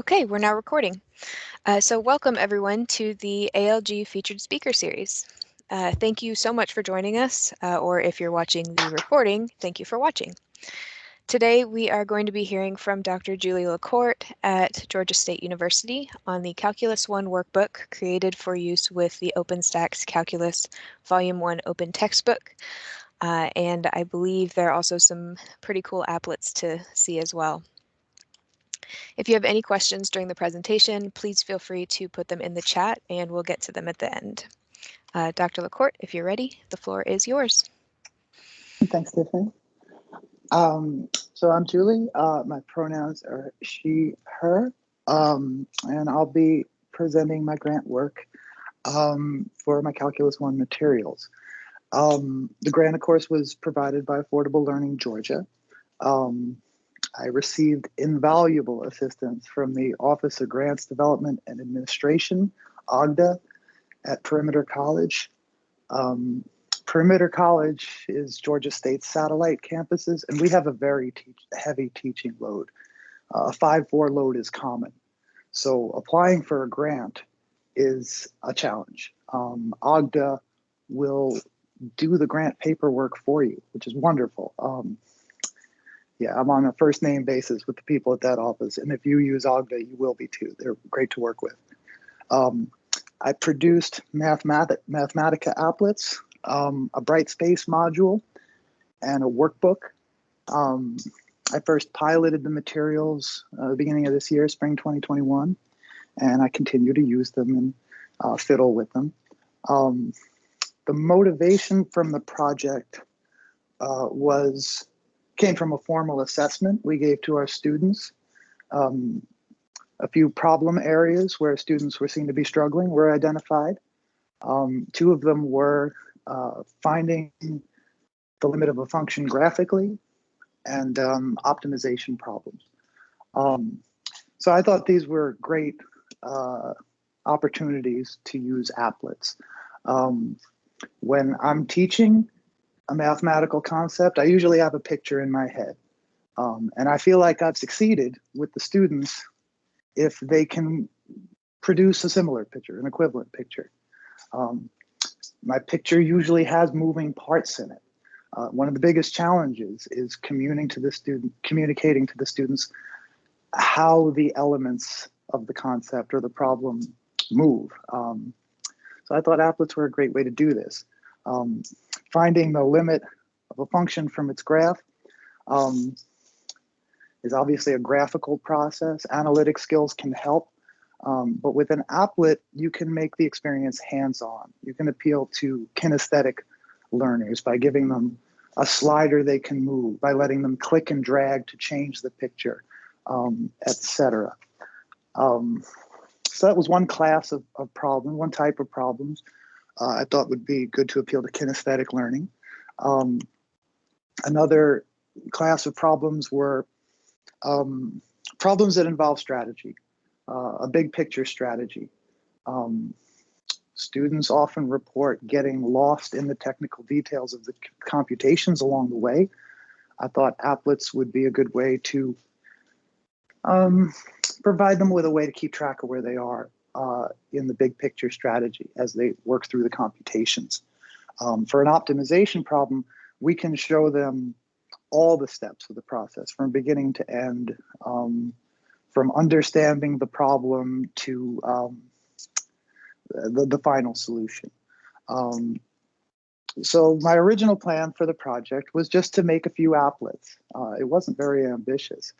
Okay, we're now recording. Uh, so welcome everyone to the ALG Featured Speaker Series. Uh, thank you so much for joining us, uh, or if you're watching the recording, thank you for watching. Today we are going to be hearing from Dr. Julie LaCourte at Georgia State University on the Calculus 1 workbook created for use with the OpenStax Calculus Volume 1 Open Textbook. Uh, and I believe there are also some pretty cool applets to see as well. If you have any questions during the presentation, please feel free to put them in the chat and we'll get to them at the end. Uh, Dr. LaCourte, if you're ready, the floor is yours. Thanks, Tiffany. Um, so I'm Julie. Uh, my pronouns are she, her, um, and I'll be presenting my grant work um, for my Calculus 1 materials. Um, the grant, of course, was provided by Affordable Learning Georgia. Um, I received invaluable assistance from the Office of Grants Development and Administration, OGDA, at Perimeter College. Um, Perimeter College is Georgia State's satellite campuses, and we have a very teach heavy teaching load. Uh, a 5-4 load is common. So applying for a grant is a challenge. Um, OGDA will do the grant paperwork for you, which is wonderful. Um, yeah, I'm on a first name basis with the people at that office. And if you use Ogda, you will be too. They're great to work with. Um, I produced Mathematic, Mathematica applets, um, a Brightspace module, and a workbook. Um, I first piloted the materials uh, the beginning of this year, spring 2021, and I continue to use them and uh, fiddle with them. Um, the motivation from the project uh, was came from a formal assessment we gave to our students. Um, a few problem areas where students were seen to be struggling were identified. Um, two of them were uh, finding the limit of a function graphically and um, optimization problems. Um, so I thought these were great uh, opportunities to use applets. Um, when I'm teaching, a mathematical concept, I usually have a picture in my head. Um, and I feel like I've succeeded with the students if they can produce a similar picture, an equivalent picture. Um, my picture usually has moving parts in it. Uh, one of the biggest challenges is communicating to the student, communicating to the students how the elements of the concept or the problem move. Um, so I thought applets were a great way to do this. Um, finding the limit of a function from its graph um, is obviously a graphical process. Analytic skills can help, um, but with an applet, you can make the experience hands-on. You can appeal to kinesthetic learners by giving them a slider they can move, by letting them click and drag to change the picture, um, etc. Um, so that was one class of, of problem, one type of problems uh, I thought would be good to appeal to kinesthetic learning. Um, another class of problems were um, problems that involve strategy, uh, a big picture strategy. Um, students often report getting lost in the technical details of the computations along the way. I thought applets would be a good way to um, provide them with a way to keep track of where they are uh, in the big picture strategy as they work through the computations. Um, for an optimization problem, we can show them all the steps of the process from beginning to end, um, from understanding the problem to um, the, the final solution. Um, so my original plan for the project was just to make a few applets. Uh, it wasn't very ambitious.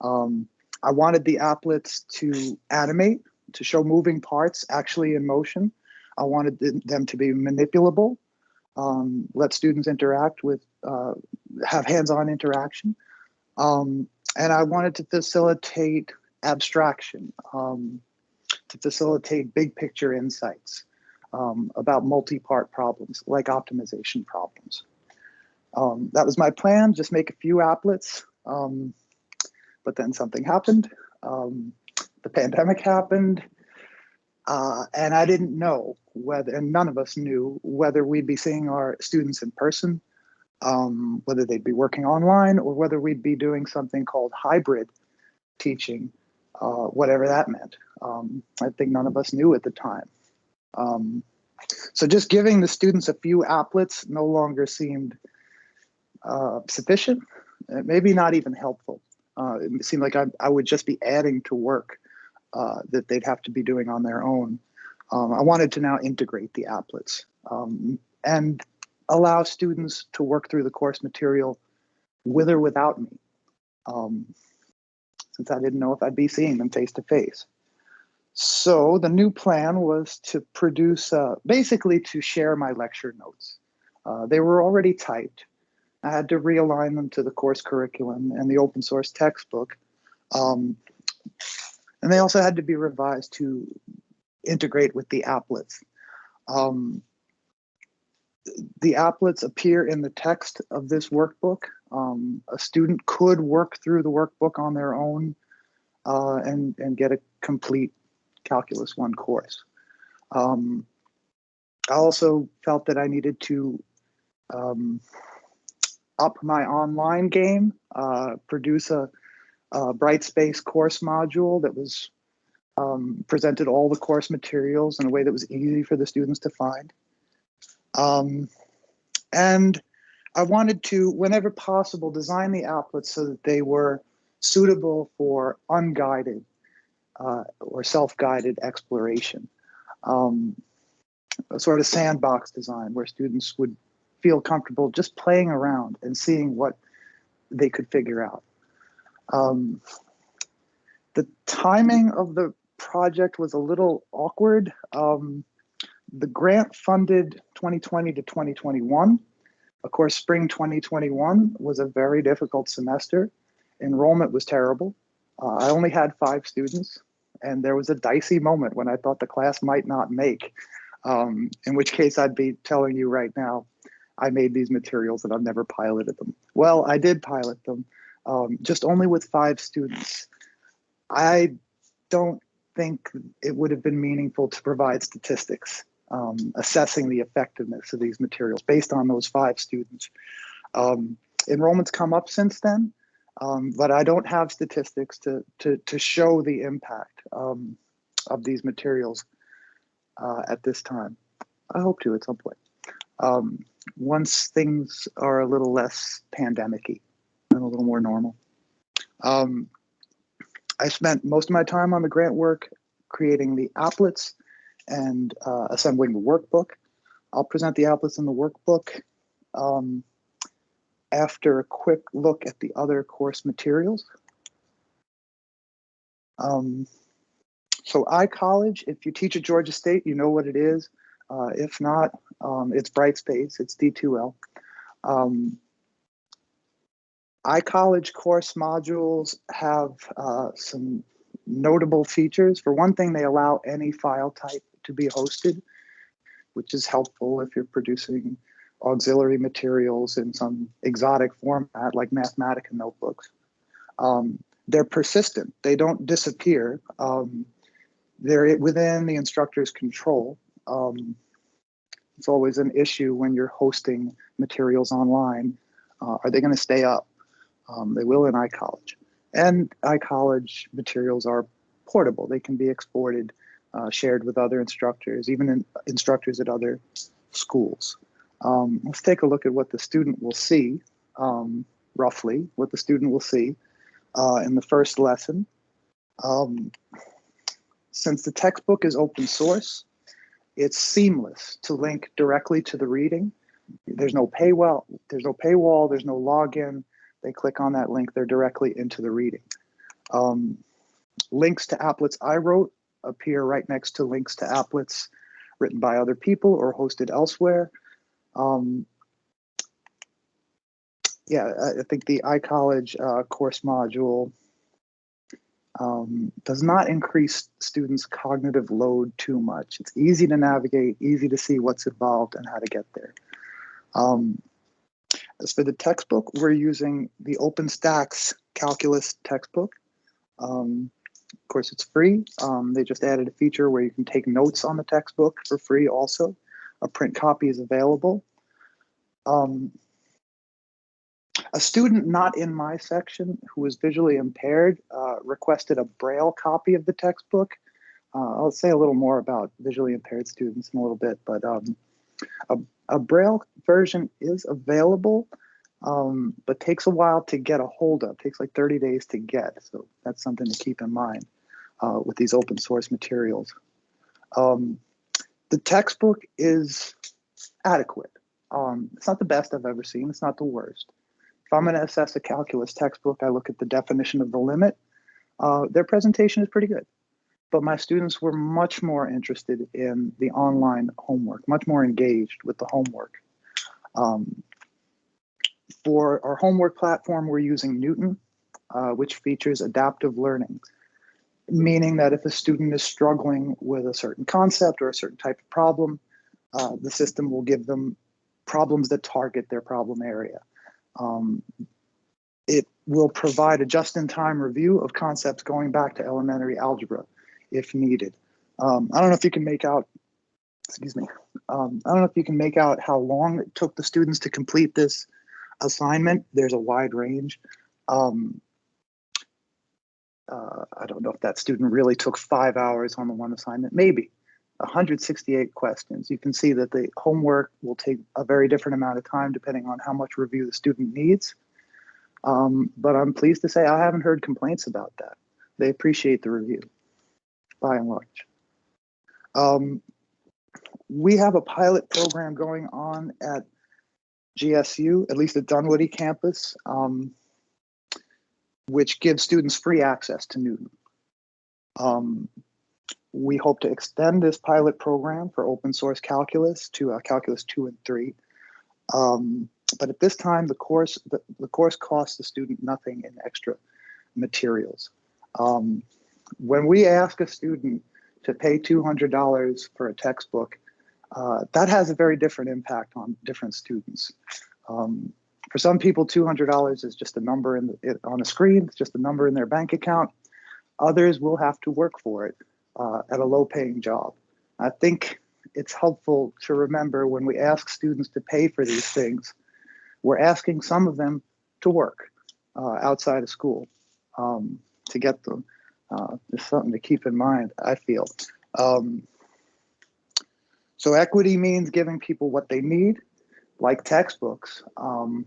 Um, I wanted the applets to animate to show moving parts actually in motion. I wanted them to be manipulable, um, let students interact with, uh, have hands-on interaction. Um, and I wanted to facilitate abstraction, um, to facilitate big picture insights um, about multi-part problems like optimization problems. Um, that was my plan, just make a few applets, um, but then something happened. Um, the pandemic happened, uh, and I didn't know whether, and none of us knew whether we'd be seeing our students in person, um, whether they'd be working online, or whether we'd be doing something called hybrid teaching uh, whatever that meant. Um, I think none of us knew at the time. Um, so just giving the students a few applets no longer seemed uh, sufficient, maybe not even helpful. Uh, it seemed like I, I, would just be adding to work uh, that they'd have to be doing on their own. Um, I wanted to now integrate the applets um, and allow students to work through the course material with or without me, um, since I didn't know if I'd be seeing them face to face. So the new plan was to produce, uh, basically to share my lecture notes. Uh, they were already typed. I had to realign them to the course curriculum and the open source textbook. Um, and they also had to be revised to integrate with the applets. Um, the applets appear in the text of this workbook. Um, a student could work through the workbook on their own uh, and, and get a complete Calculus 1 course. Um, I also felt that I needed to um, up my online game, uh, produce a, a Brightspace course module that was um, presented all the course materials in a way that was easy for the students to find. Um, and I wanted to, whenever possible, design the applets so that they were suitable for unguided uh, or self-guided exploration. Um, a sort of sandbox design where students would feel comfortable just playing around and seeing what they could figure out. Um, the timing of the project was a little awkward. Um, the grant funded 2020 to 2021. Of course, spring 2021 was a very difficult semester. Enrollment was terrible. Uh, I only had five students, and there was a dicey moment when I thought the class might not make, um, in which case I'd be telling you right now, I made these materials and I've never piloted them. Well, I did pilot them, um, just only with five students. I don't think it would have been meaningful to provide statistics um, assessing the effectiveness of these materials based on those five students. Um, enrollments come up since then, um, but I don't have statistics to, to, to show the impact um, of these materials uh, at this time. I hope to at some point. Um, once things are a little less pandemic-y and a little more normal. Um, I spent most of my time on the grant work creating the applets and uh, assembling the workbook. I'll present the applets in the workbook um, after a quick look at the other course materials. Um, so iCollege, if you teach at Georgia State, you know what it is. Uh, if not, um, it's Brightspace, it's D2L. Um, iCollege course modules have uh, some notable features. For one thing, they allow any file type to be hosted, which is helpful if you're producing auxiliary materials in some exotic format like Mathematica notebooks. Um, they're persistent, they don't disappear. Um, they're within the instructor's control. Um, it's always an issue when you're hosting materials online. Uh, are they going to stay up? Um, they will in iCollege. And iCollege materials are portable. They can be exported uh, shared with other instructors, even in, instructors at other schools. Um, let's take a look at what the student will see, um, roughly, what the student will see uh, in the first lesson. Um, since the textbook is open source, it's seamless to link directly to the reading. There's no paywall, there's no paywall, there's no login. They click on that link, they're directly into the reading. Um, links to applets I wrote appear right next to links to applets written by other people or hosted elsewhere. Um, yeah, I think the iCollege uh, course module um, does not increase students' cognitive load too much. It's easy to navigate, easy to see what's involved and how to get there. Um, for the textbook, we're using the OpenStax Calculus textbook. Um, of course, it's free. Um, they just added a feature where you can take notes on the textbook for free also. A print copy is available. Um, a student not in my section who was visually impaired uh, requested a braille copy of the textbook. Uh, I'll say a little more about visually impaired students in a little bit, but um, a, a, braille version is available, um, but takes a while to get a hold of. It takes like 30 days to get, so that's something to keep in mind uh, with these open source materials. Um, the textbook is adequate. Um, it's not the best I've ever seen. It's not the worst. If I'm going to assess a calculus textbook, I look at the definition of the limit. Uh, their presentation is pretty good, but my students were much more interested in the online homework, much more engaged with the homework. Um, for our homework platform, we're using Knewton, uh, which features adaptive learning, meaning that if a student is struggling with a certain concept or a certain type of problem, uh, the system will give them problems that target their problem area. Um, it will provide a just-in-time review of concepts going back to elementary algebra if needed. Um, I don't know if you can make out, excuse me, um, I don't know if you can make out how long it took the students to complete this assignment. There's a wide range. Um, uh, I don't know if that student really took five hours on the one assignment, maybe. 168 questions. You can see that the homework will take a very different amount of time depending on how much review the student needs. Um, but I'm pleased to say I haven't heard complaints about that. They appreciate the review by and large. Um, we have a pilot program going on at GSU, at least at Dunwoody campus, um, which gives students free access to Knewton. Um, we hope to extend this pilot program for open source calculus to uh, calculus two and three. Um, but at this time, the course the, the, course costs the student nothing in extra materials. Um, when we ask a student to pay $200 for a textbook, uh, that has a very different impact on different students. Um, for some people, $200 is just a number in the, on a screen, it's just a number in their bank account. Others will have to work for it uh, at a low paying job. I think it's helpful to remember when we ask students to pay for these things, we're asking some of them to work uh, outside of school um, to get them. Uh, it's something to keep in mind, I feel. Um, so equity means giving people what they need, like textbooks. Um,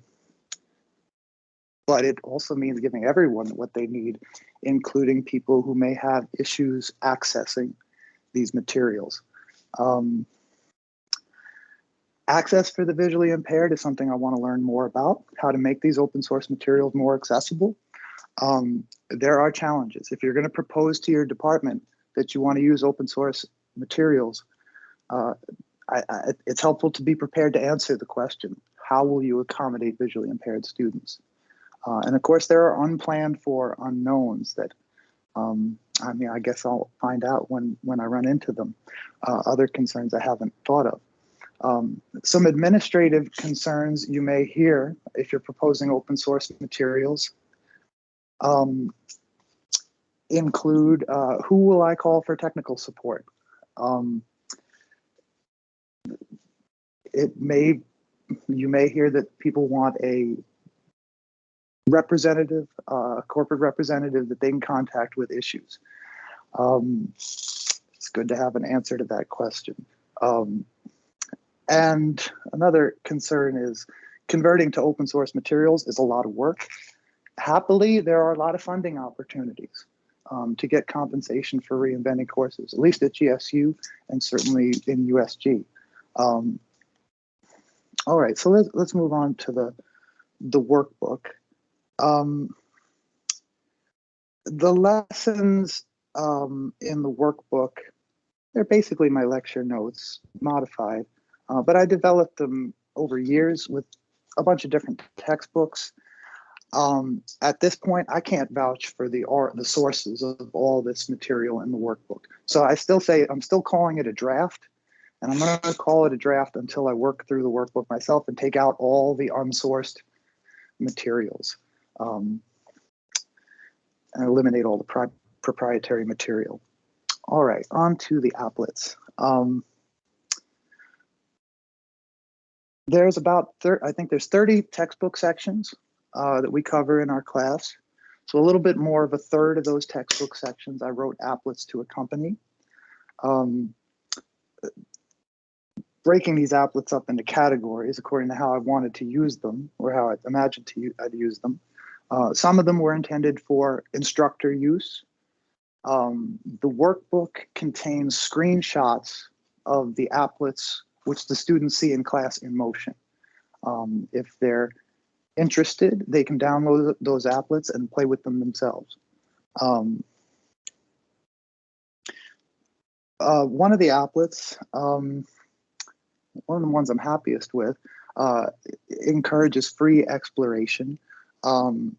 but it also means giving everyone what they need, including people who may have issues accessing these materials. Um, access for the visually impaired is something I want to learn more about, how to make these open source materials more accessible. Um, there are challenges. If you're going to propose to your department that you want to use open source materials, uh, I, I, it's helpful to be prepared to answer the question, how will you accommodate visually impaired students? Uh, and of course, there are unplanned for unknowns that, um, I mean, I guess I'll find out when, when I run into them. Uh, other concerns I haven't thought of. Um, some administrative concerns you may hear if you're proposing open source materials um, include uh, who will I call for technical support? Um, it may, you may hear that people want a representative, uh, corporate representative that they can contact with issues. Um, it's good to have an answer to that question. Um, and another concern is converting to open source materials is a lot of work. Happily, there are a lot of funding opportunities um, to get compensation for reinventing courses, at least at GSU and certainly in USG. Um, all right, so let's, let's move on to the, the workbook. Um, the lessons um, in the workbook, they're basically my lecture notes modified, uh, but I developed them over years with a bunch of different textbooks. Um, at this point, I can't vouch for the art, the sources of all this material in the workbook. So I still say I'm still calling it a draft, and I'm going to call it a draft until I work through the workbook myself and take out all the unsourced materials um, and eliminate all the proprietary material. All right, on to the applets. Um, there's about, I think there's 30 textbook sections uh, that we cover in our class. So a little bit more of a third of those textbook sections, I wrote applets to accompany. Um, breaking these applets up into categories according to how I wanted to use them or how I imagined to I'd use them. Uh, some of them were intended for instructor use. Um, the workbook contains screenshots of the applets which the students see in class in motion. Um, if they're interested, they can download those applets and play with them themselves. Um, uh, one of the applets, um, one of the ones I'm happiest with, uh, encourages free exploration. Um,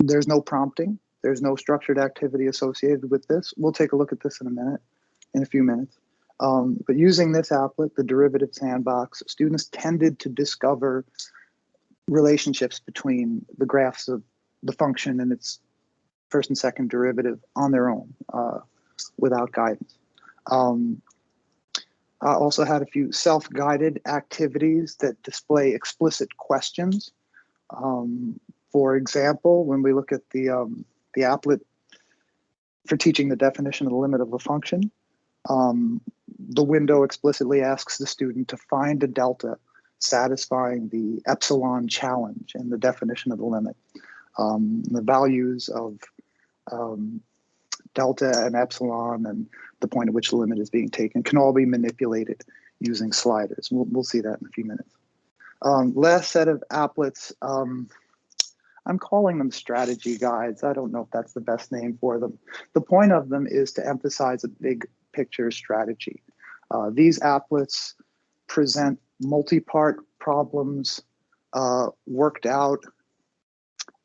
there's no prompting. There's no structured activity associated with this. We'll take a look at this in a minute, in a few minutes. Um, but using this applet, the derivative sandbox, students tended to discover relationships between the graphs of the function and its first and second derivative on their own uh, without guidance. Um, I also had a few self-guided activities that display explicit questions. Um, for example, when we look at the, um, the applet for teaching the definition of the limit of a function, um, the window explicitly asks the student to find a delta satisfying the epsilon challenge and the definition of the limit. Um, the values of um, delta and epsilon and the point at which the limit is being taken can all be manipulated using sliders. We'll, we'll see that in a few minutes. Um, last set of applets, um, I'm calling them strategy guides. I don't know if that's the best name for them. The point of them is to emphasize a big picture strategy. Uh, these applets present multi-part problems uh, worked out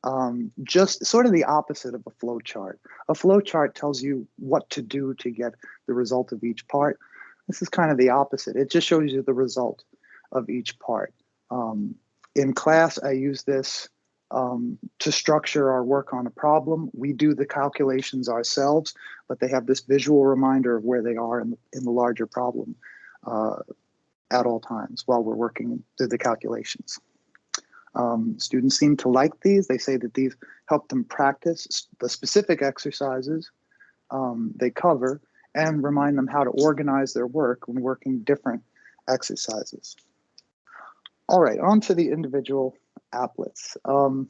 um, just sort of the opposite of a flow chart. A flow chart tells you what to do to get the result of each part. This is kind of the opposite. It just shows you the result of each part. Um, in class, I use this um, to structure our work on a problem. We do the calculations ourselves, but they have this visual reminder of where they are in the, in the larger problem. Uh, at all times while we're working through the calculations. Um, students seem to like these. They say that these help them practice the specific exercises um, they cover and remind them how to organize their work when working different exercises. All right, on to the individual applets. Um,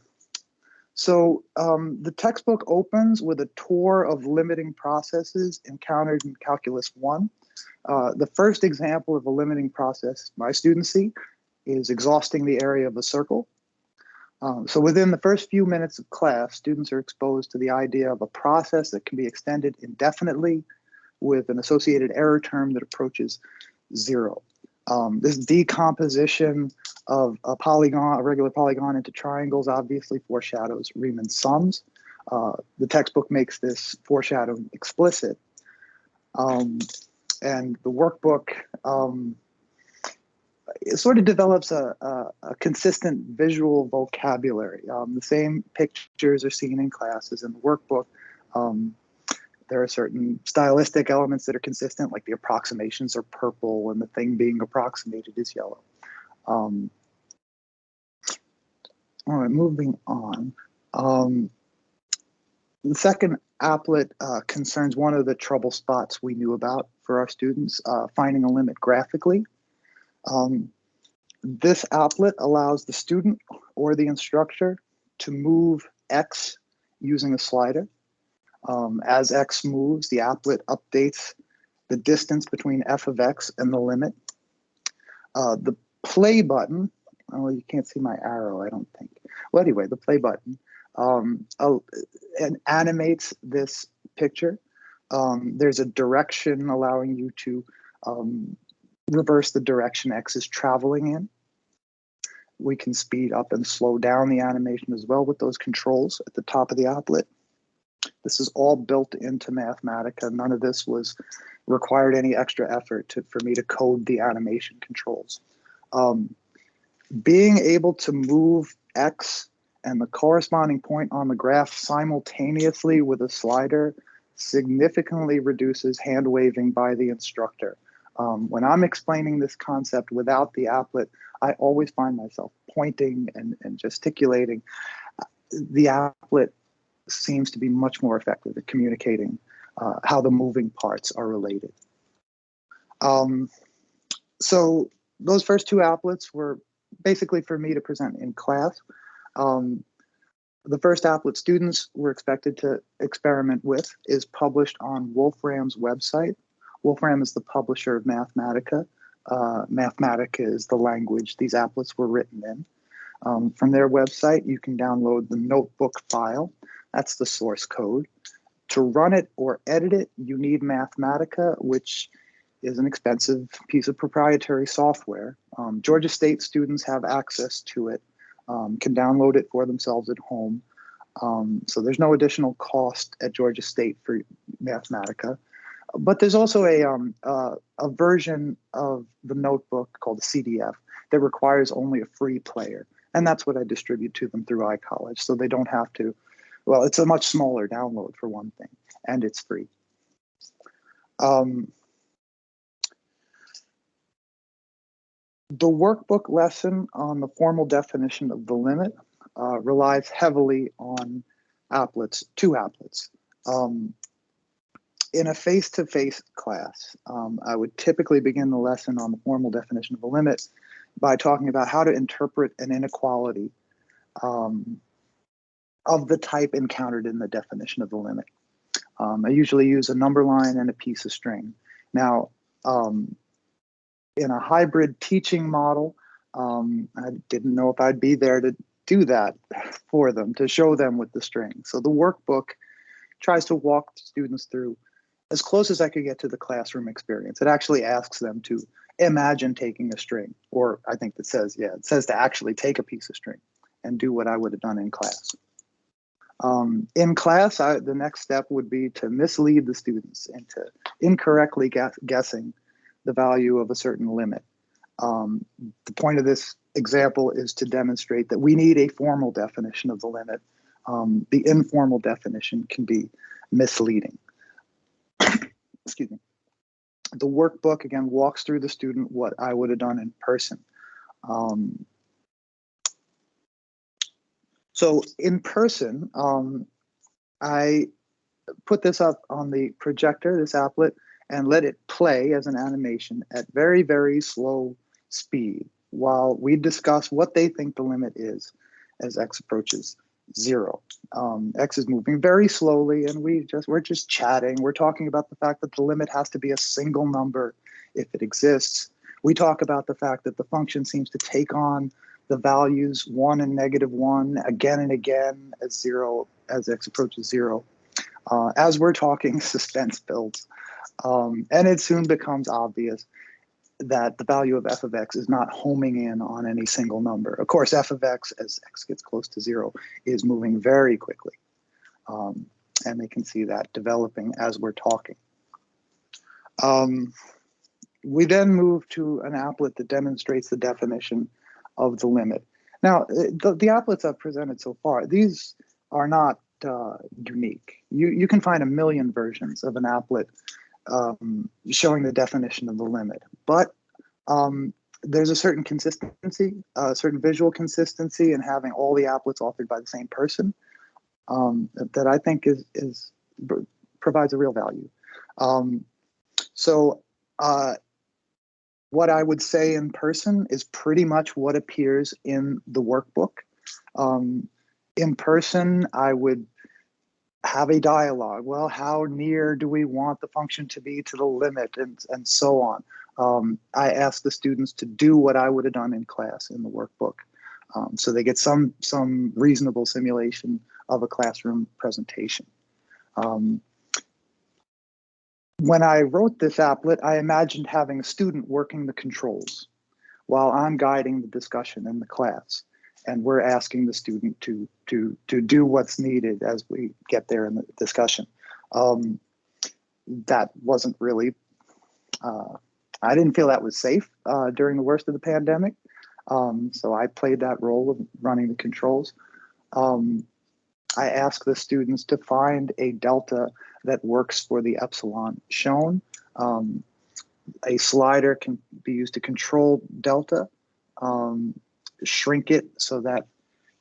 so um, the textbook opens with a tour of limiting processes encountered in Calculus 1. Uh, the first example of a limiting process my students see is exhausting the area of a circle. Um, so within the first few minutes of class, students are exposed to the idea of a process that can be extended indefinitely with an associated error term that approaches zero. Um, this decomposition of a polygon, a regular polygon into triangles obviously foreshadows Riemann sums. Uh, the textbook makes this foreshadowing explicit. Um, and the workbook um, sort of develops a, a, a consistent visual vocabulary. Um, the same pictures are seen in classes in the workbook. Um, there are certain stylistic elements that are consistent, like the approximations are purple and the thing being approximated is yellow. Um, all right, moving on. Um, the second applet uh, concerns one of the trouble spots we knew about for our students, uh, finding a limit graphically. Um, this applet allows the student or the instructor to move X using a slider. Um, as X moves, the applet updates the distance between f of X and the limit. Uh, the play button, oh, you can't see my arrow, I don't think. Well, anyway, the play button um, uh, and animates this picture. Um, there's a direction allowing you to um, reverse the direction X is traveling in. We can speed up and slow down the animation as well with those controls at the top of the applet. This is all built into Mathematica. None of this was required any extra effort to, for me to code the animation controls. Um, being able to move X and the corresponding point on the graph simultaneously with a slider significantly reduces hand waving by the instructor. Um, when I'm explaining this concept without the applet, I always find myself pointing and, and gesticulating. the applet seems to be much more effective at communicating uh, how the moving parts are related. Um, so those first two applets were basically for me to present in class. Um, the first applet students were expected to experiment with is published on Wolfram's website. Wolfram is the publisher of Mathematica. Uh, Mathematica is the language these applets were written in. Um, from their website, you can download the notebook file. That's the source code. To run it or edit it, you need Mathematica, which is an expensive piece of proprietary software. Um, Georgia State students have access to it, um, can download it for themselves at home. Um, so there's no additional cost at Georgia State for Mathematica. But there's also a, um, uh, a version of the notebook called the CDF that requires only a free player. And that's what I distribute to them through iCollege. So they don't have to, well, it's a much smaller download for one thing, and it's free. Um, the workbook lesson on the formal definition of the limit uh, relies heavily on applets, two applets. Um, in a face-to-face -face class, um, I would typically begin the lesson on the formal definition of a limit by talking about how to interpret an inequality um, of the type encountered in the definition of the limit. Um, I usually use a number line and a piece of string. Now, um, in a hybrid teaching model, um, I didn't know if I'd be there to do that for them, to show them with the string. So the workbook tries to walk students through as close as I could get to the classroom experience. It actually asks them to imagine taking a string, or I think it says, yeah, it says to actually take a piece of string and do what I would have done in class. Um, in class, I, the next step would be to mislead the students into incorrectly guess, guessing the value of a certain limit. Um, the point of this example is to demonstrate that we need a formal definition of the limit. Um, the informal definition can be misleading. Excuse me. The workbook, again, walks through the student what I would have done in person. Um, so in person, um, I put this up on the projector, this applet, and let it play as an animation at very, very slow speed while we discuss what they think the limit is as x approaches zero. Um, x is moving very slowly and we just we're just chatting. We're talking about the fact that the limit has to be a single number if it exists. We talk about the fact that the function seems to take on the values one and negative one again and again as zero as x approaches zero. Uh, as we're talking, suspense builds. Um, and it soon becomes obvious that the value of f of x is not homing in on any single number. Of course, f of x, as x gets close to zero, is moving very quickly. Um, and they can see that developing as we're talking. Um, we then move to an applet that demonstrates the definition of the limit. Now, the, the applets I've presented so far, these are not uh, unique. You, you can find a million versions of an applet um, showing the definition of the limit. But um, there's a certain consistency, a certain visual consistency in having all the applets authored by the same person um, that I think is, is provides a real value. Um, so uh, what I would say in person is pretty much what appears in the workbook. Um, in person, I would have a dialogue. Well, how near do we want the function to be to the limit and, and so on. Um, I ask the students to do what I would have done in class in the workbook. Um, so they get some, some reasonable simulation of a classroom presentation. Um, when I wrote this applet, I imagined having a student working the controls while I'm guiding the discussion in the class and we're asking the student to to to do what's needed as we get there in the discussion. Um, that wasn't really. Uh, I didn't feel that was safe uh, during the worst of the pandemic, um, so I played that role of running the controls. Um, I asked the students to find a delta that works for the epsilon shown. Um, a slider can be used to control delta. Um, shrink it so that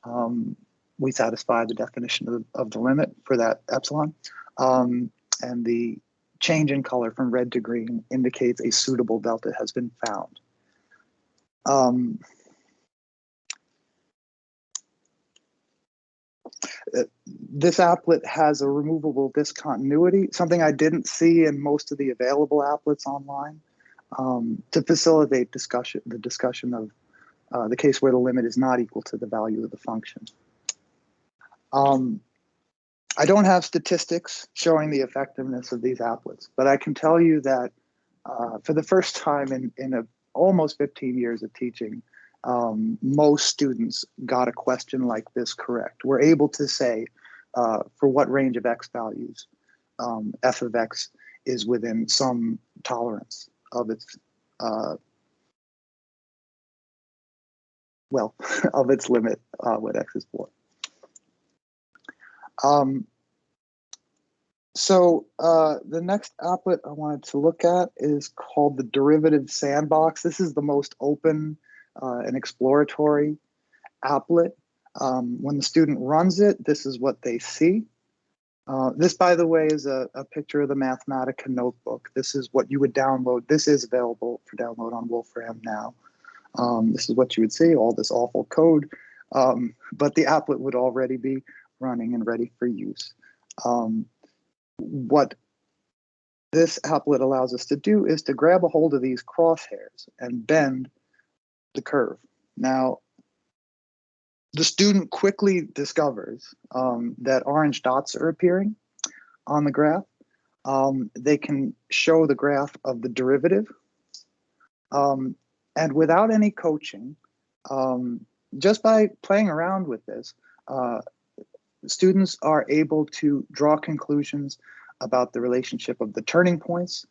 um, we satisfy the definition of, of the limit for that epsilon. Um, and the change in color from red to green indicates a suitable delta has been found. Um, this applet has a removable discontinuity, something I didn't see in most of the available applets online, um, to facilitate discussion, the discussion of uh, the case where the limit is not equal to the value of the function. Um, I don't have statistics showing the effectiveness of these applets, but I can tell you that uh, for the first time in, in a, almost 15 years of teaching, um, most students got a question like this correct. We're able to say uh, for what range of x values um, f of x is within some tolerance of its uh, well of its limit uh, x is 4. Um, so uh, the next applet I wanted to look at is called the derivative sandbox. This is the most open uh, and exploratory applet. Um, when the student runs it, this is what they see. Uh, this, by the way, is a, a, picture of the Mathematica notebook. This is what you would download. This is available for download on Wolfram now. Um, this is what you would see, all this awful code, um, but the applet would already be running and ready for use. Um, what this applet allows us to do is to grab a hold of these crosshairs and bend the curve. Now, the student quickly discovers um, that orange dots are appearing on the graph. Um, they can show the graph of the derivative. Um, and without any coaching, um, just by playing around with this, uh, students are able to draw conclusions about the relationship of the turning points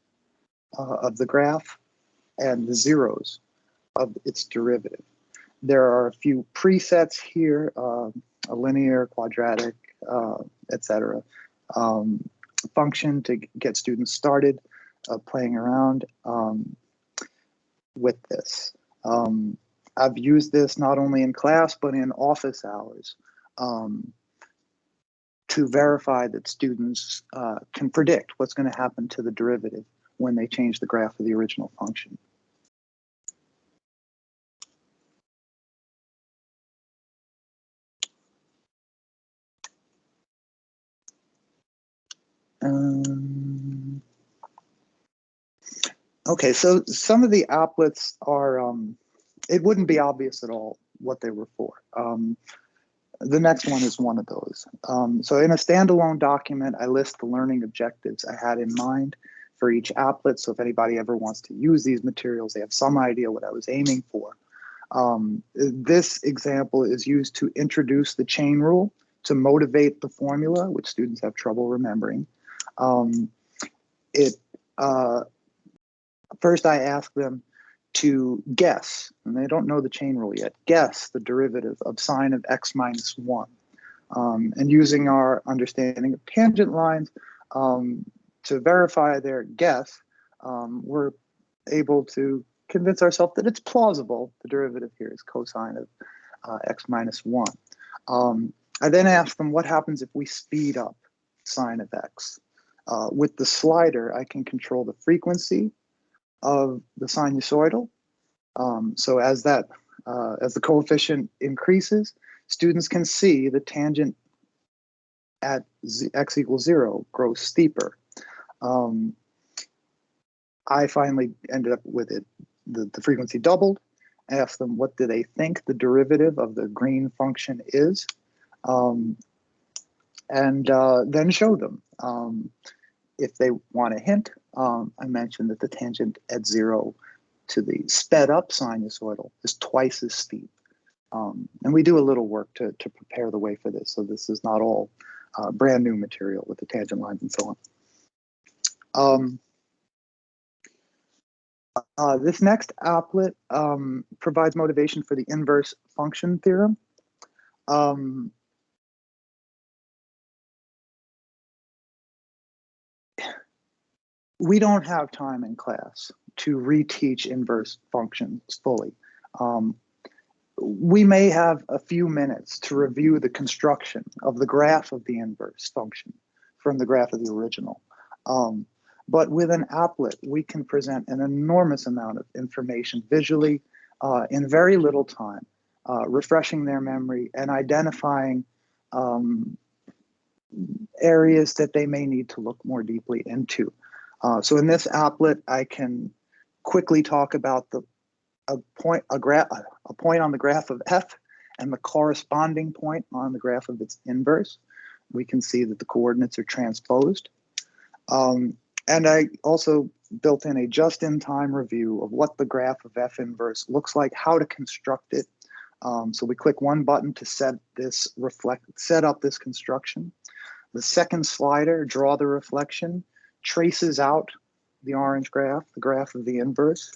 uh, of the graph and the zeros of its derivative. There are a few presets here, uh, a linear, quadratic, uh, etc. Um, function to get students started uh, playing around um, with this. Um, I've used this not only in class, but in office hours. Um, to verify that students uh, can predict what's going to happen to the derivative when they change the graph of the original function. Um, okay, so some of the applets are, um, it wouldn't be obvious at all what they were for. Um, the next one is one of those. Um, so in a standalone document, I list the learning objectives I had in mind for each applet. So if anybody ever wants to use these materials, they have some idea what I was aiming for. Um, this example is used to introduce the chain rule to motivate the formula, which students have trouble remembering. Um, it uh, First, I ask them to guess, and they don't know the chain rule yet, guess the derivative of sine of x minus 1. Um, and using our understanding of tangent lines um, to verify their guess, um, we're able to convince ourselves that it's plausible. The derivative here is cosine of uh, x minus 1. Um, I then ask them what happens if we speed up sine of x. Uh, with the slider, I can control the frequency of the sinusoidal. Um, so as that uh, as the coefficient increases, students can see the tangent at z, x equals zero grows steeper. Um, I finally ended up with it, the, the frequency doubled. I asked them what do they think the derivative of the green function is, um, and uh, then show them. Um, if they want a hint, um, I mentioned that the tangent at zero to the sped up sinusoidal is twice as steep. Um, and we do a little work to, to prepare the way for this. So this is not all uh, brand new material with the tangent lines and so on. Um, uh, this next applet um, provides motivation for the inverse function theorem. Um, we don't have time in class to reteach inverse functions fully. Um, we may have a few minutes to review the construction of the graph of the inverse function from the graph of the original. Um, but with an applet, we can present an enormous amount of information visually uh, in very little time, uh, refreshing their memory and identifying um, areas that they may need to look more deeply into. Uh, so in this applet, I can quickly talk about the a point a graph a point on the graph of f and the corresponding point on the graph of its inverse. We can see that the coordinates are transposed. Um, and I also built in a just-in-time review of what the graph of f inverse looks like, how to construct it. Um, so we click one button to set this reflect set up this construction. The second slider, draw the reflection, traces out the orange graph, the graph of the inverse,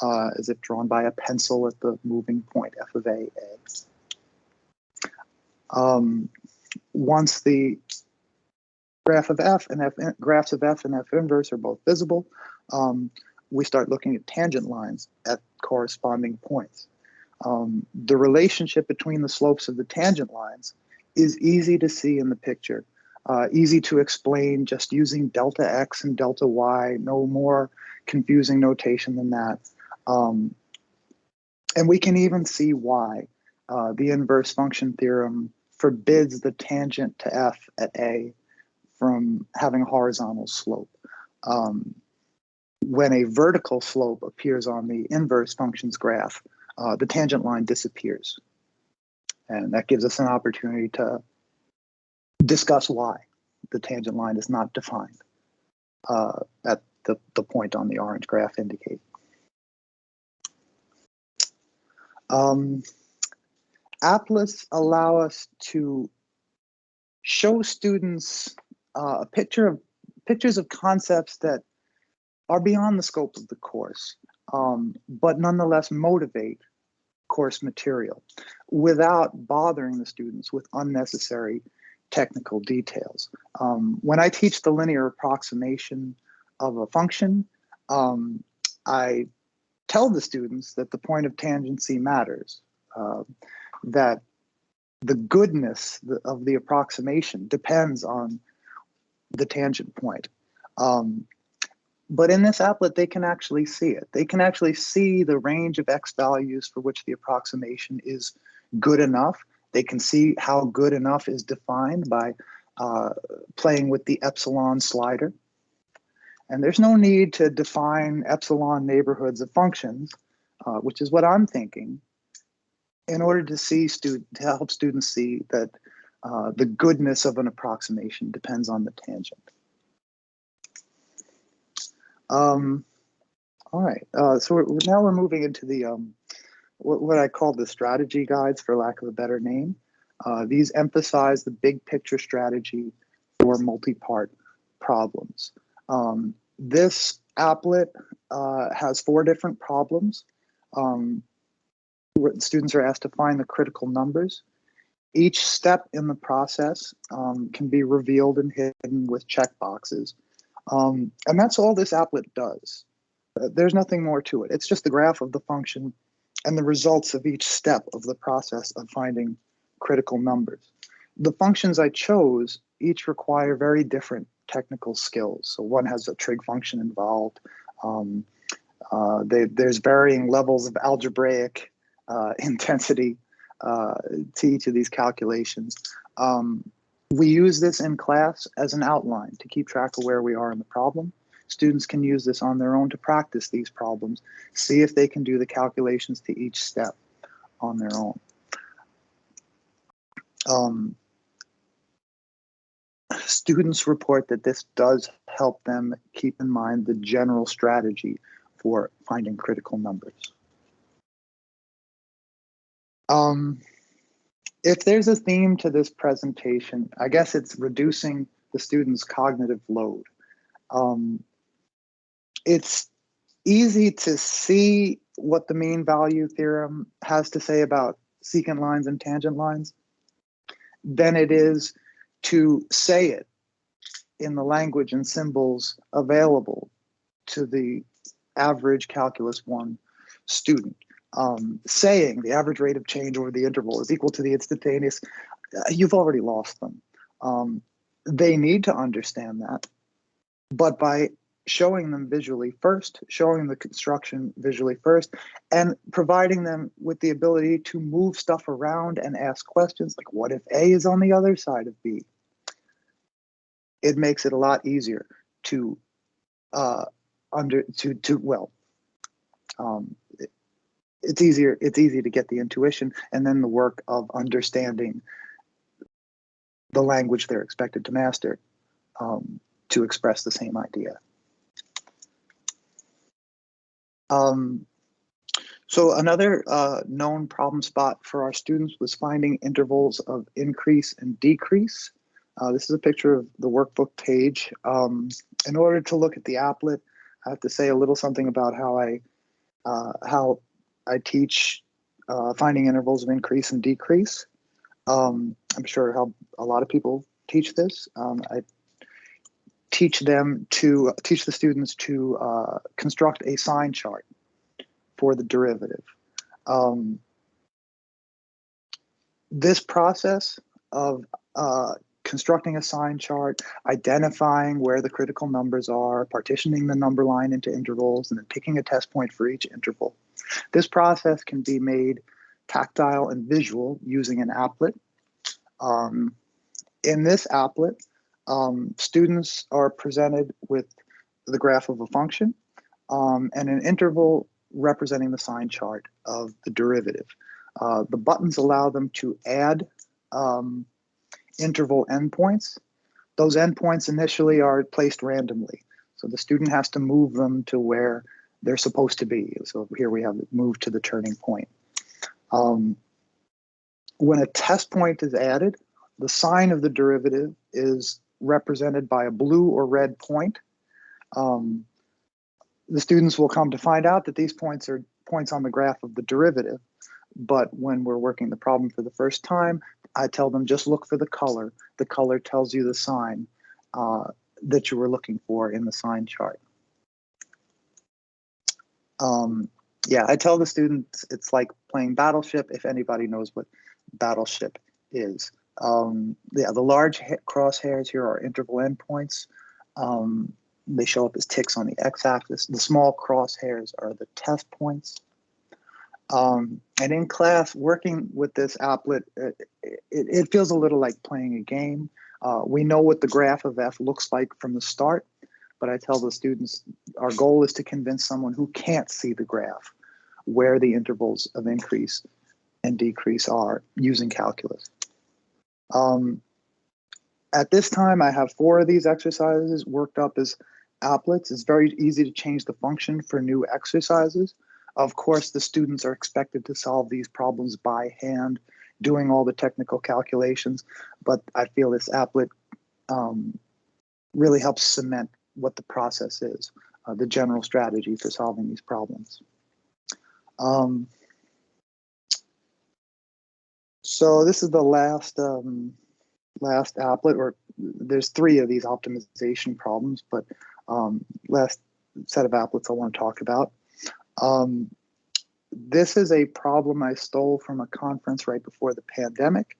uh, as if drawn by a pencil at the moving point, f of a, a. Um, once the graph of f and f graphs of f and f inverse are both visible, um, we start looking at tangent lines at corresponding points. Um, the relationship between the slopes of the tangent lines is easy to see in the picture, uh, easy to explain just using delta x and delta y, no more confusing notation than that. Um, and we can even see why uh, the inverse function theorem forbids the tangent to f at a from having a horizontal slope. Um, when a vertical slope appears on the inverse functions graph, uh, the tangent line disappears. And that gives us an opportunity to discuss why the tangent line is not defined uh, at the, the point on the orange graph indicate. Um, applets allow us to show students uh, a picture of pictures of concepts that are beyond the scope of the course, um, but nonetheless motivate course material without bothering the students with unnecessary technical details. Um, when I teach the linear approximation of a function, um, I tell the students that the point of tangency matters, uh, that the goodness of the approximation depends on the tangent point. Um, but in this applet, they can actually see it. They can actually see the range of x values for which the approximation is good enough. They can see how good enough is defined by uh, playing with the epsilon slider. And there's no need to define epsilon neighborhoods of functions, uh, which is what I'm thinking, in order to see student to help students see that uh, the goodness of an approximation depends on the tangent. Um, all right, uh, so we're, now we're moving into the um, what, what, I call the strategy guides, for lack of a better name. Uh, these emphasize the big picture strategy for multi-part problems. Um, this applet uh, has four different problems. Um, students are asked to find the critical numbers. Each step in the process um, can be revealed and hidden with checkboxes. Um, and that's all this applet does. Uh, there's nothing more to it. It's just the graph of the function and the results of each step of the process of finding critical numbers. The functions I chose each require very different technical skills. So one has a trig function involved. Um, uh, they, there's varying levels of algebraic uh, intensity uh, to each of these calculations. Um, we use this in class as an outline to keep track of where we are in the problem. Students can use this on their own to practice these problems, see if they can do the calculations to each step on their own. Um, students report that this does help them keep in mind the general strategy for finding critical numbers. Um, if there's a theme to this presentation, I guess it's reducing the student's cognitive load. Um, it's easy to see what the mean value theorem has to say about secant lines and tangent lines than it is to say it in the language and symbols available to the average Calculus 1 student. um, saying the average rate of change over the interval is equal to the instantaneous, uh, you've already lost them. Um, they need to understand that, but by showing them visually first, showing the construction visually first, and providing them with the ability to move stuff around and ask questions like, what if A is on the other side of B? It makes it a lot easier to uh, under to to well, um, it, it's easier it's easy to get the intuition and then the work of understanding the language they're expected to master um, to express the same idea. Um, so another uh, known problem spot for our students was finding intervals of increase and decrease. Uh, this is a picture of the workbook page. Um, in order to look at the applet, I have to say a little something about how I uh, how I teach uh, finding intervals of increase and decrease. Um, I'm sure how a lot of people teach this. Um, I teach them to teach the students to uh, construct a sign chart for the derivative. Um, this process of uh, constructing a sign chart, identifying where the critical numbers are, partitioning the number line into intervals, and then picking a test point for each interval. This process can be made tactile and visual using an applet. Um, in this applet, um, students are presented with the graph of a function um, and an interval representing the sign chart of the derivative. Uh, the buttons allow them to add um, interval endpoints. Those endpoints initially are placed randomly. So the student has to move them to where they're supposed to be. So here we have move to the turning point. Um, when a test point is added, the sign of the derivative is represented by a blue or red point. Um, the students will come to find out that these points are points on the graph of the derivative. But when we're working the problem for the first time, I tell them just look for the color. The color tells you the sign uh, that you were looking for in the sign chart. Um, yeah, I tell the students it's like playing Battleship if anybody knows what Battleship is. Um, yeah, the large crosshairs here are interval endpoints. Um, they show up as ticks on the x-axis. The small crosshairs are the test points. Um, and in class, working with this applet, it, it, it, feels a little like playing a game. Uh, we know what the graph of f looks like from the start, but I tell the students our goal is to convince someone who can't see the graph where the intervals of increase and decrease are using calculus. Um, at this time, I have four of these exercises worked up as applets. It's very easy to change the function for new exercises. Of course, the students are expected to solve these problems by hand, doing all the technical calculations, but I feel this applet um, really helps cement what the process is, uh, the general strategy for solving these problems. Um, so this is the last um, last applet, or there's three of these optimization problems, but um, last set of applets I want to talk about. Um, this is a problem I stole from a conference right before the pandemic.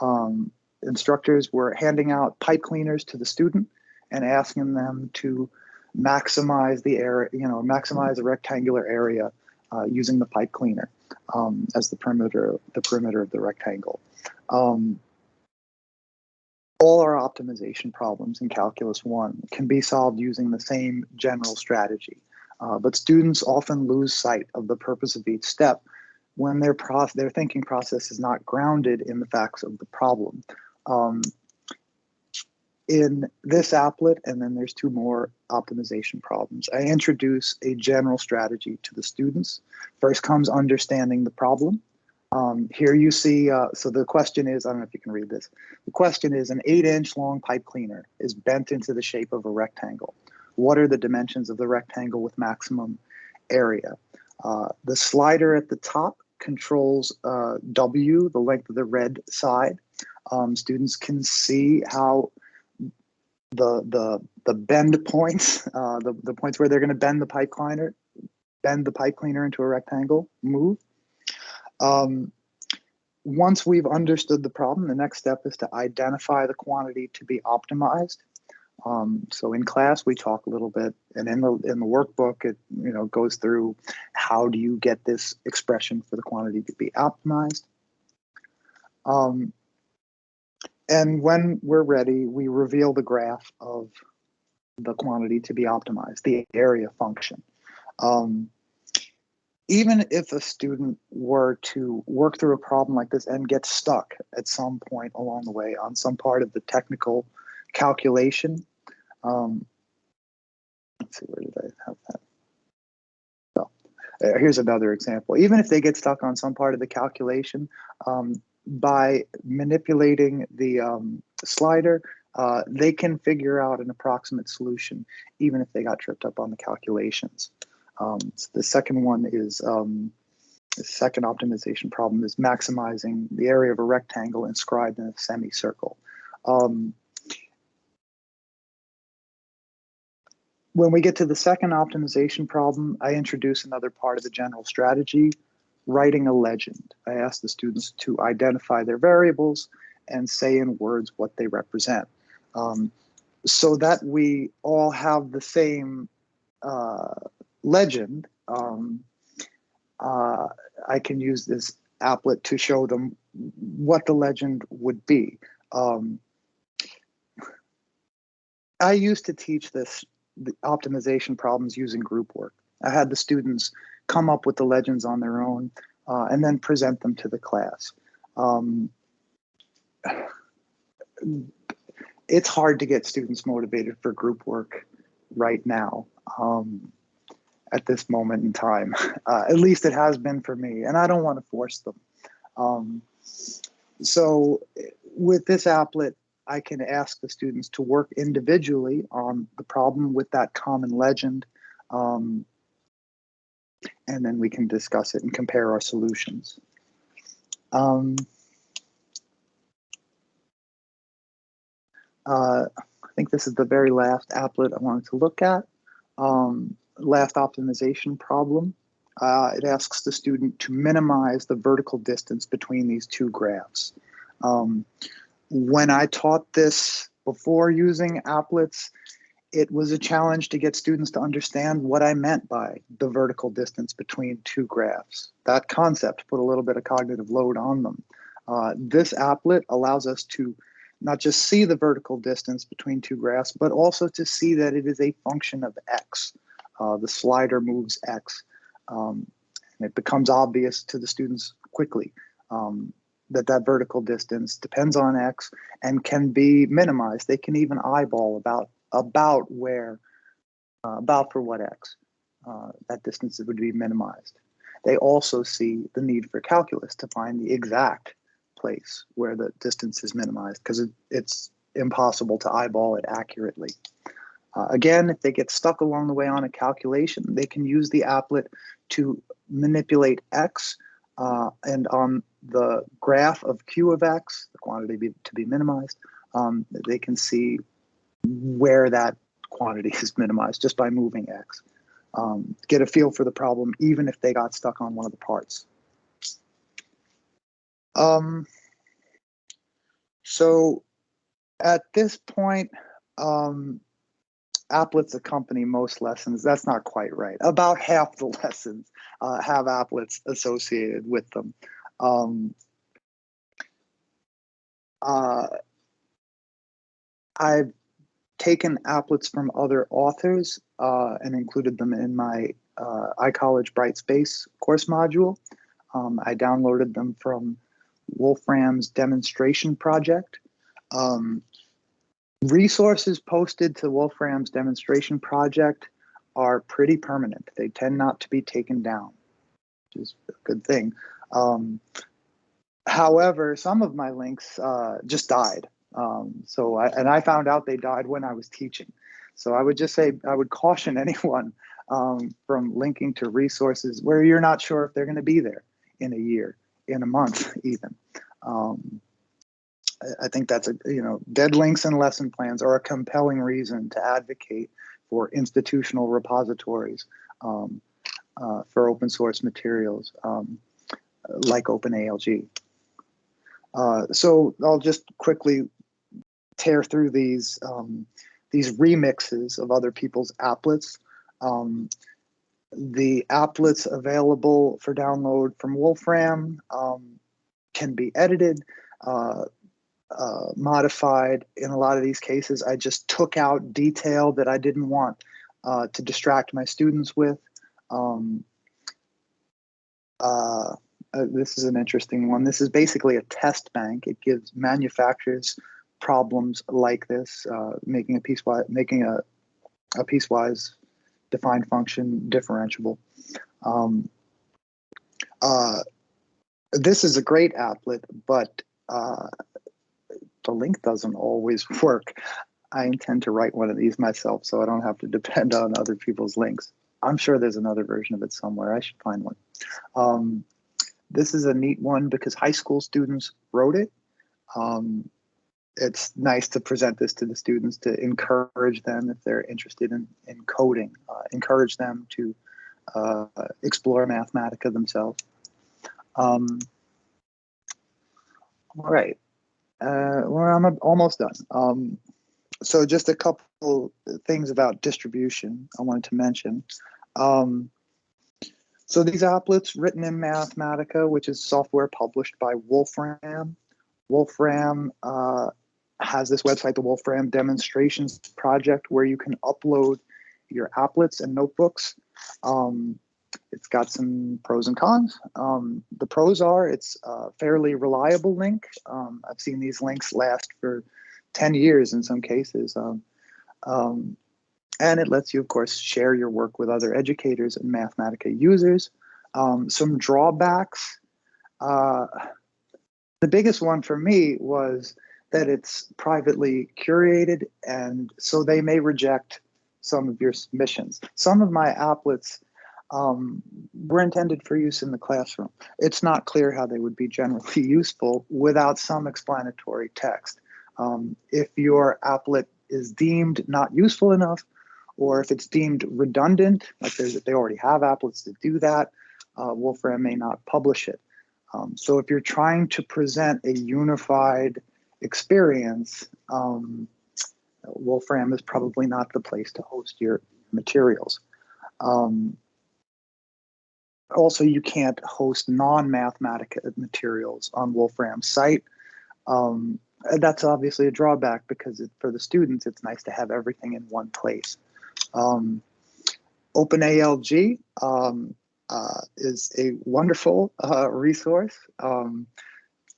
Um, instructors were handing out pipe cleaners to the student and asking them to maximize the area, you know, maximize a rectangular area uh, using the pipe cleaner um, as the perimeter, the perimeter of the rectangle. Um, all our optimization problems in Calculus 1 can be solved using the same general strategy, uh, but students often lose sight of the purpose of each step when their, their thinking process is not grounded in the facts of the problem. Um, in this applet, and then there's two more optimization problems. I introduce a general strategy to the students. First comes understanding the problem. Um, here you see, uh, so the question is, I don't know if you can read this. The question is an eight inch long pipe cleaner is bent into the shape of a rectangle. What are the dimensions of the rectangle with maximum area? Uh, the slider at the top controls uh, W, the length of the red side. Um, students can see how the the the bend points, uh, the the points where they're going to bend the pipe cleaner, bend the pipe cleaner into a rectangle, move. Um, once we've understood the problem, the next step is to identify the quantity to be optimized. Um, so in class, we talk a little bit, and in the in the workbook, it you know goes through how do you get this expression for the quantity to be optimized. Um, and when we're ready, we reveal the graph of the quantity to be optimized, the area function. Um, even if a student were to work through a problem like this and get stuck at some point along the way on some part of the technical calculation, um, let's see, where did I have that? So uh, here's another example. Even if they get stuck on some part of the calculation, um, by manipulating the um, slider, uh, they can figure out an approximate solution, even if they got tripped up on the calculations. Um, so the second one is um, the second optimization problem is maximizing the area of a rectangle inscribed in a semicircle. Um, when we get to the second optimization problem, I introduce another part of the general strategy, writing a legend. I ask the students to identify their variables and say in words what they represent. Um, so that we all have the same uh, legend, um, uh, I can use this applet to show them what the legend would be. Um, I used to teach this the optimization problems using group work. I had the students come up with the legends on their own uh, and then present them to the class. Um, it's hard to get students motivated for group work right now. Um, at this moment in time. Uh, at least it has been for me, and I don't want to force them. Um, so with this applet, I can ask the students to work individually on the problem with that common legend, um, and then we can discuss it and compare our solutions. Um, uh, I think this is the very last applet I wanted to look at. Um, last optimization problem. Uh, it asks the student to minimize the vertical distance between these two graphs. Um, when I taught this before using applets, it was a challenge to get students to understand what I meant by the vertical distance between two graphs. That concept put a little bit of cognitive load on them. Uh, this applet allows us to not just see the vertical distance between two graphs, but also to see that it is a function of x uh, the slider moves X. Um, and it becomes obvious to the students quickly um, that that vertical distance depends on X and can be minimized. They can even eyeball about, about where, uh, about for what X uh, that distance would be minimized. They also see the need for calculus to find the exact place where the distance is minimized because it, it's impossible to eyeball it accurately. Uh, again, if they get stuck along the way on a calculation, they can use the applet to manipulate x uh, and on the graph of q of x, the quantity be, to be minimized, um, they can see where that quantity is minimized just by moving x. Um, get a feel for the problem even if they got stuck on one of the parts. Um, so at this point, um, applets accompany most lessons. That's not quite right. About half the lessons uh, have applets associated with them. Um, uh, I've taken applets from other authors uh, and included them in my uh, iCollege Brightspace course module. Um, I downloaded them from Wolfram's demonstration project. Um, Resources posted to Wolfram's demonstration project are pretty permanent. They tend not to be taken down, which is a good thing. Um, however, some of my links uh, just died. Um, so, I, and I found out they died when I was teaching. So I would just say, I would caution anyone um, from linking to resources where you're not sure if they're going to be there in a year, in a month, even. Um, I think that's a you know dead links and lesson plans are a compelling reason to advocate for institutional repositories um, uh, for open source materials. Um, like OpenALG. Uh, so I'll just quickly tear through these um, these remixes of other people's applets. Um, the applets available for download from Wolfram um, can be edited, uh, uh, modified. In a lot of these cases, I just took out detail that I didn't want uh, to distract my students with. Um, uh, uh, this is an interesting one. This is basically a test bank. It gives manufacturers problems like this, uh, making a piecewise, making a, a piecewise defined function differentiable. Um, uh, this is a great applet, but uh, the link doesn't always work. I intend to write one of these myself so I don't have to depend on other people's links. I'm sure there's another version of it somewhere. I should find one. Um, this is a neat one because high school students wrote it. Um, it's nice to present this to the students to encourage them if they're interested in, in coding, uh, encourage them to uh, explore Mathematica themselves. Um, all right, uh, well, I'm almost done. Um, so just a couple things about distribution I wanted to mention. Um, so these applets written in Mathematica, which is software published by Wolfram. Wolfram uh, has this website, the Wolfram Demonstrations Project, where you can upload your applets and notebooks. Um, it's got some pros and cons. Um, the pros are it's a fairly reliable link. Um, I've seen these links last for 10 years in some cases. Um, um, and it lets you, of course, share your work with other educators and Mathematica users. Um, some drawbacks. Uh, the biggest one for me was that it's privately curated, and so they may reject some of your submissions. Some of my applets um, were intended for use in the classroom. It's not clear how they would be generally useful without some explanatory text. Um, if your applet is deemed not useful enough, or if it's deemed redundant, like they already have applets to do that, uh, Wolfram may not publish it. Um, so if you're trying to present a unified experience, um, Wolfram is probably not the place to host your materials. Um, also, you can't host non-Mathematica materials on Wolfram's site. Um, that's obviously a drawback because it, for the students, it's nice to have everything in one place. Um, OpenALG um, uh, is a wonderful uh, resource. Um,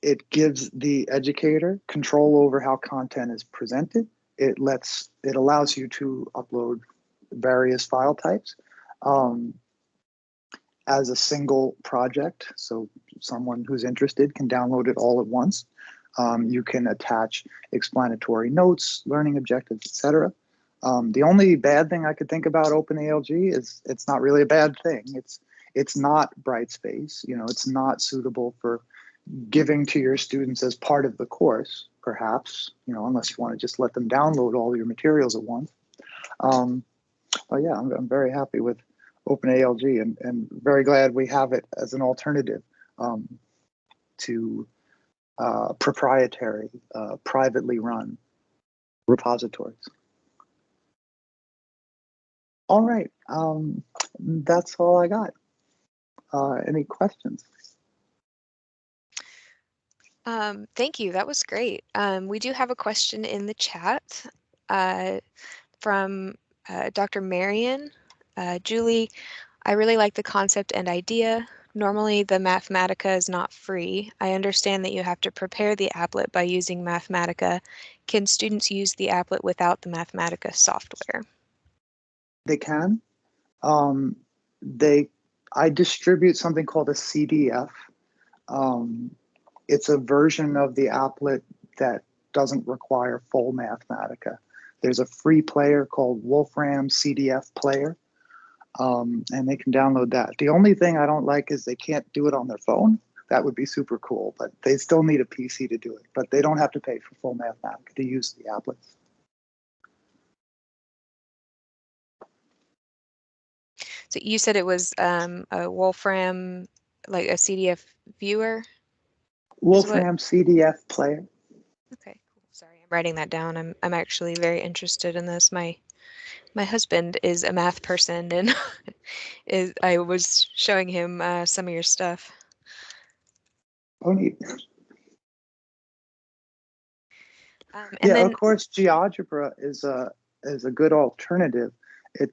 it gives the educator control over how content is presented. It lets it allows you to upload various file types um, as a single project. So someone who's interested can download it all at once. Um, you can attach explanatory notes, learning objectives, etc. Um, the only bad thing I could think about OpenALG is it's not really a bad thing. It's it's not Brightspace. You know, it's not suitable for giving to your students as part of the course, perhaps. You know, unless you want to just let them download all your materials at once. Um, but yeah, I'm, I'm very happy with OpenALG and, and very glad we have it as an alternative um, to uh, proprietary, uh, privately run repositories. All right, um, that's all I got. Uh, any questions? Um, thank you. That was great. Um, we do have a question in the chat uh, from uh, Dr. Marion. Uh, Julie, I really like the concept and idea. Normally, the Mathematica is not free. I understand that you have to prepare the applet by using Mathematica. Can students use the applet without the Mathematica software? They can. Um, they, I distribute something called a CDF. Um, it's a version of the applet that doesn't require full Mathematica. There's a free player called Wolfram CDF Player, um, and they can download that. The only thing I don't like is they can't do it on their phone. That would be super cool, but they still need a PC to do it. But they don't have to pay for full Mathematica to use the applets. So you said it was um, a Wolfram like a CDF viewer? Wolfram CDF player. Okay, cool. Sorry, I'm writing that down. I'm I'm actually very interested in this. My my husband is a math person, and is I was showing him uh, some of your stuff. Oh, neat. Um, and yeah, then of course, GeoGebra is a is a good alternative. It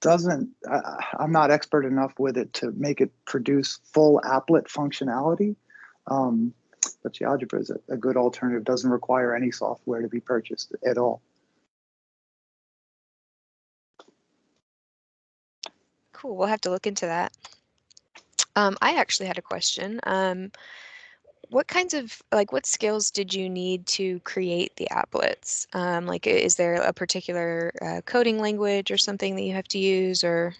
doesn't. I'm not expert enough with it to make it produce full applet functionality. Um, but GeoGebra is a, a good alternative. Doesn't require any software to be purchased at all. cool. We'll have to look into that. Um, I actually had a question. Um, what kinds of like what skills did you need to create the applets? Um, like, is there a particular uh, coding language or something that you have to use, or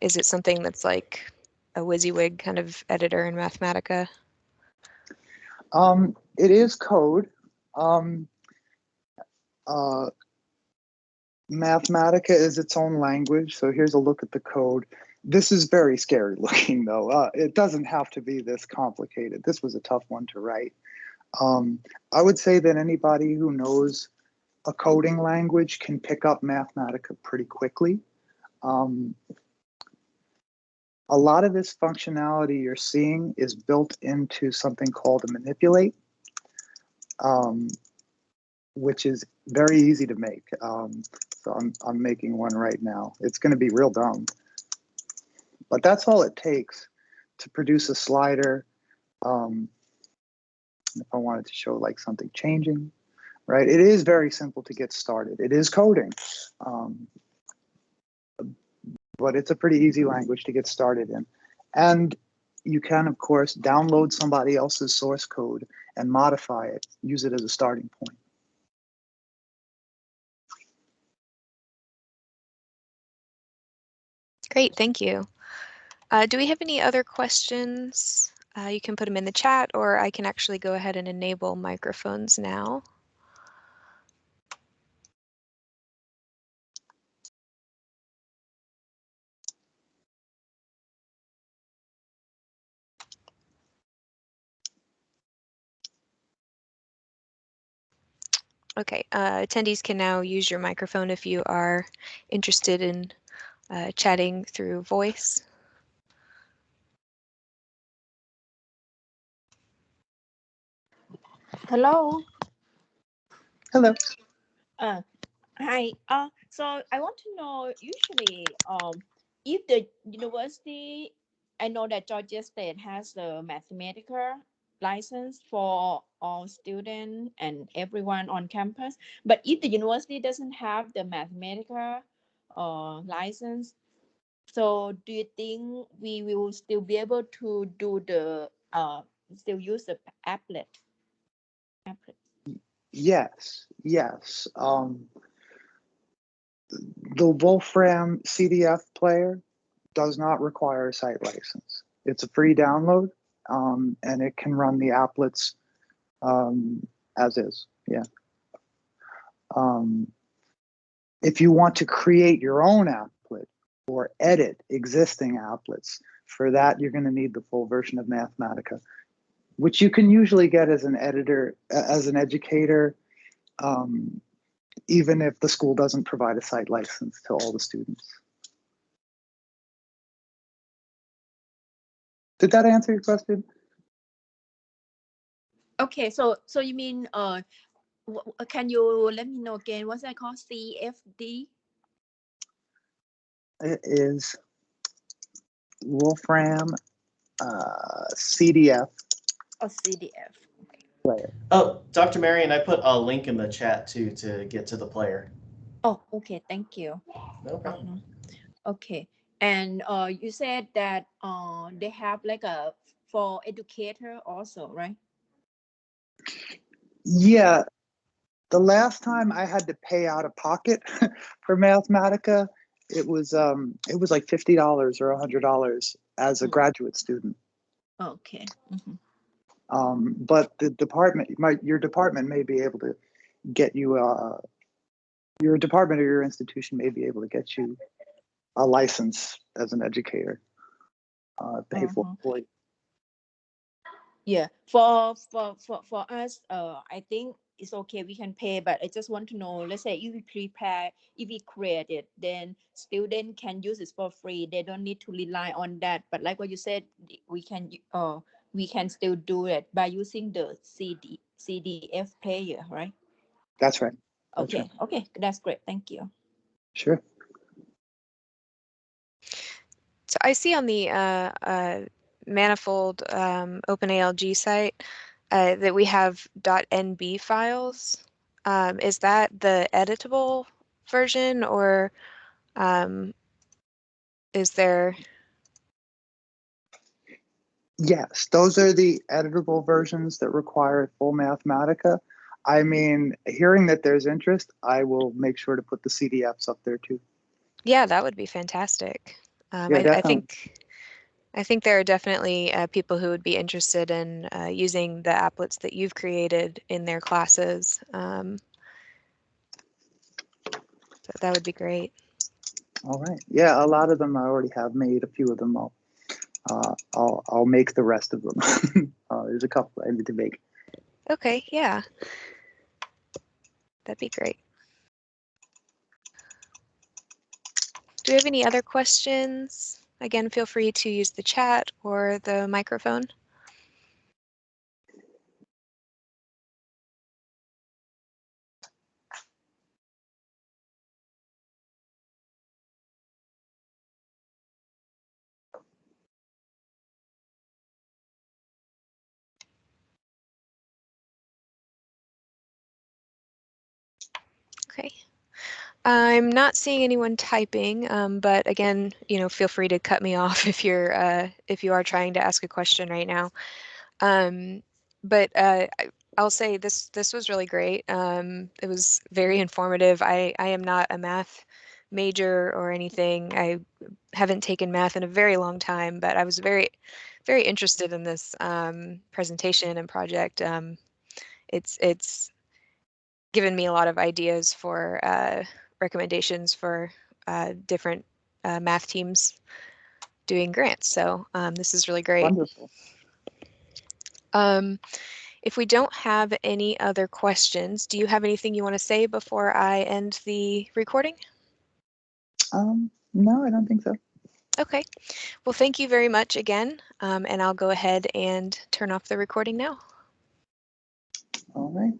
is it something that's like a WYSIWYG kind of editor in Mathematica? Um, it is code. Um, uh, Mathematica is its own language. So here's a look at the code. This is very scary looking, though. Uh, it doesn't have to be this complicated. This was a tough one to write. Um, I would say that anybody who knows a coding language can pick up Mathematica pretty quickly. Um, a lot of this functionality you're seeing is built into something called a manipulate, um, which is very easy to make. Um, so I'm, I'm making one right now. It's going to be real dumb. But that's all it takes to produce a slider. Um, if I wanted to show like something changing, right? It is very simple to get started. It is coding. Um, but it's a pretty easy language to get started in. And you can, of course, download somebody else's source code and modify it, use it as a starting point. Great, thank you. Uh, do we have any other questions? Uh, you can put them in the chat, or I can actually go ahead and enable microphones now. Okay, uh, attendees can now use your microphone if you are interested in uh, chatting through voice. Hello. Hello. Uh, hi. Uh, so I want to know usually um, if the university, I know that Georgia State has the Mathematica license for all students and everyone on campus. But if the university doesn't have the Mathematica uh, license, so do you think we will still be able to do the uh, still use the applet? applet? Yes, yes. Um, the Wolfram CDF player does not require a site license. It's a free download, um, and it can run the applets um, as is. Yeah. Um, if you want to create your own applet or edit existing applets, for that you're going to need the full version of Mathematica, which you can usually get as an editor, as an educator, um, even if the school doesn't provide a site license to all the students. Did that answer your question? Okay, so so you mean uh, wh- wh- can you let me know again what's that called? CFD? It is Wolfram uh, CDF or CDF? player. Oh, Dr. Marion, I put a link in the chat too to get to the player. Oh, okay, thank you. No problem. Okay, and uh, you said that uh, they have like a for educator also, right? Yeah, the last time I had to pay out of pocket for Mathematica, it was um, it was like fifty dollars or a hundred dollars as a Hmm. graduate student. Okay. mhm. Um, but the department, my, your department may be able to get you, uh, your department or your institution may be able to get you a license as an educator. Uh, pay for Mhm. Yeah, for for for for us, uh, I think it's okay. We can pay, but I just want to know. Let's say if we prepare, if we create it, then student can use it for free. They don't need to rely on that. But like what you said, we can uh we can still do it by using the CD CDF player, right? That's right. That's Okay, okay, that's great. Thank you. Sure. So I see on the uh, uh, Manifold um, OpenALG site uh, that we have .nb files. Um, is that the editable version or um, is there? Yes, those are the editable versions that require full Mathematica. I mean, hearing that there's interest, I will make sure to put the CDFs up there too. Yeah, that would be fantastic. Um, Yeah, I, I think I think there are definitely uh, people who would be interested in uh, using the applets that you've created in their classes. Um, so that would be great. All right. Yeah, a lot of them I already have made. A few of them I'll uh, I'll I'll make the rest of them. uh, there's a couple I need to make. Okay, yeah. That'd be great. Do we have any other questions? Again, feel free to use the chat or the microphone. I'm not seeing anyone typing, um, but again, you know, feel free to cut me off if you're uh, if you are trying to ask a question right now. Um, but uh, I'll say this this was really great. Um, it was very informative. I I am not a math major or anything. I haven't taken math in a very long time, but I was very very interested in this um, presentation and project. Um, it's it's given me a lot of ideas for uh, recommendations for uh, different uh, math teams doing grants. So um, this is really great. Wonderful. Um, if we don't have any other questions, do you have anything you want to say before I end the recording? Um, no, I don't think so. Okay. Well, thank you very much again, um, and I'll go ahead and turn off the recording now. All right.